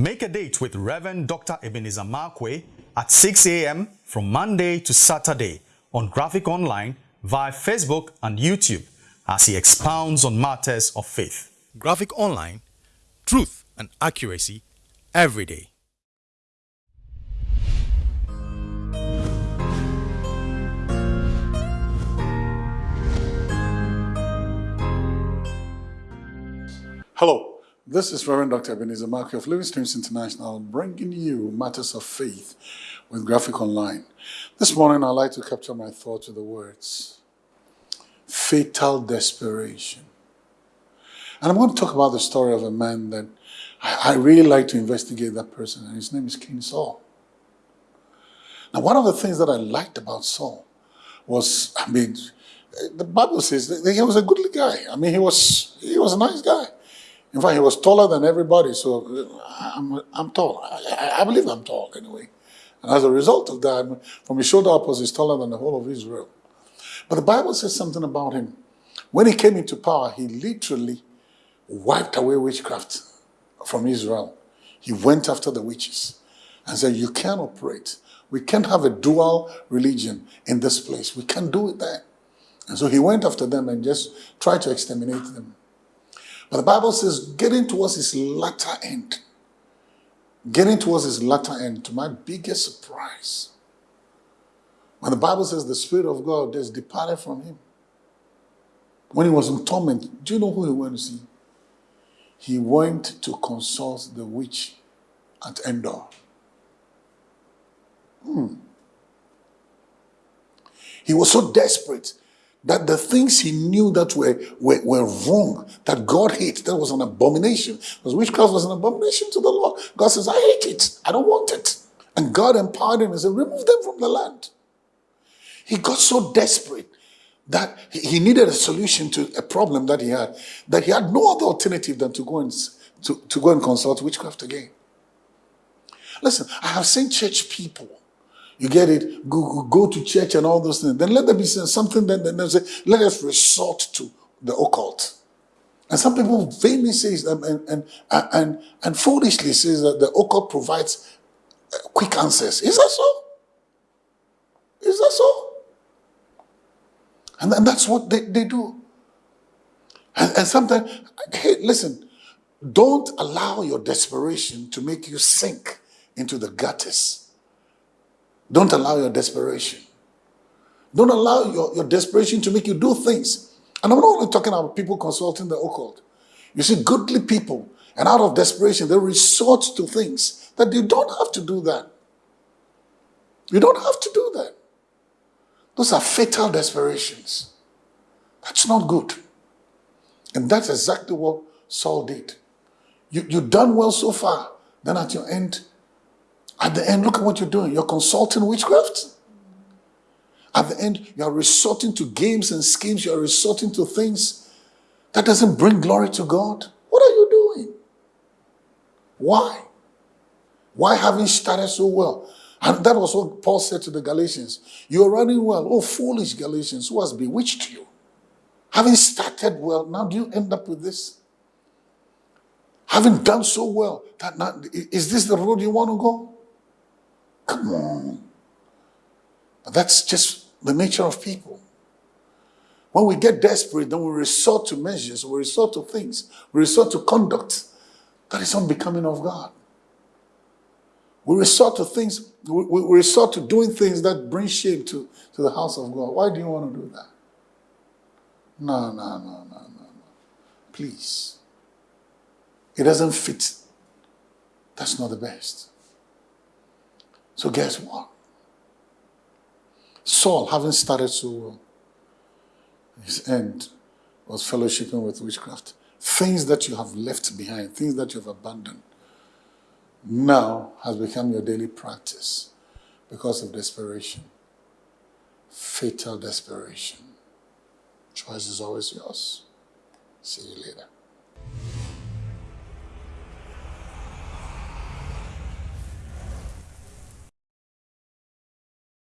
Make a date with Reverend Dr. Ebenezer Markwei at 6 a.m. from Monday to Saturday on Graphic Online via Facebook and YouTube as he expounds on matters of faith. Graphic Online, truth and accuracy every day. Hello, this is Reverend Dr. Ebenezer Markwei of Living Streams International bringing you matters of faith with Graphic Online. This morning I'd like to capture my thoughts with the words fatal desperation. And I'm going to talk about the story of a man that I, I really like to investigate that person, and his name is King Saul. Now, one of the things that I liked about Saul was, I mean, the Bible says that he was a goodly guy. I mean, he was he was a nice guy. In fact, he was taller than everybody, so uh, I'm, I'm tall. I, I believe I'm tall anyway. And as a result of that, from his shoulder upwards, he's taller than the whole of Israel. But the Bible says something about him. When he came into power, he literally wiped away witchcraft from Israel. He went after the witches and said, you can't operate. We can't have a dual religion in this place. We can't do it there. And so he went after them and just tried to exterminate them. But the Bible says, getting towards his latter end, getting towards his latter end, to my biggest surprise, when the Bible says the Spirit of God has departed from him, when he was in torment, do you know who he went to see? He went to consult the witch at Endor. Hmm. He was so desperate that the things he knew that were, were, were wrong, that God hates, that was an abomination. Because witchcraft was an abomination to the Lord. God says, I hate it. I don't want it. And God empowered him and said, remove them from the land. He got so desperate that he needed a solution to a problem that he had, that he had no other alternative than to go and, to, to go and consult witchcraft again. Listen, I have seen church people you get it? Go, go to church and all those things. Then let there be something that then they say, let us resort to the occult. And some people vainly say and, and, and, and, and foolishly says that the occult provides uh, quick answers. Is that so? Is that so? And, and that's what they, they do. And, and sometimes, hey, listen, don't allow your desperation to make you sink into the gutters don't allow your desperation. Don't allow your, your desperation to make you do things. And I'm not only talking about people consulting the occult. You see, goodly people, and out of desperation, they resort to things that you don't have to do that. You don't have to do that. Those are fatal desperations. That's not good. And that's exactly what Saul did. You, you've done well so far. Then at your end, at the end, look at what you're doing. You're consulting witchcraft. At the end, you are resorting to games and schemes. You are resorting to things that doesn't bring glory to God. What are you doing? Why? Why haven't started so well? And that was what Paul said to the Galatians. You're running well. Oh, foolish Galatians, who has bewitched you? Having started well, now do you end up with this? Having done so well, that is this the road you want to go? Come on. That's just the nature of people. When we get desperate, then we resort to measures, we resort to things, we resort to conduct that is unbecoming of God. We resort to things, we, we resort to doing things that bring shame to, to the house of God. Why do you want to do that? No, no, no, no, no, no. Please. It doesn't fit. That's not the best. So guess what? Saul, having started so well, his end was fellowshipping with witchcraft. Things that you have left behind, things that you have abandoned, now has become your daily practice because of desperation. Fatal desperation. Choice is always yours. See you later.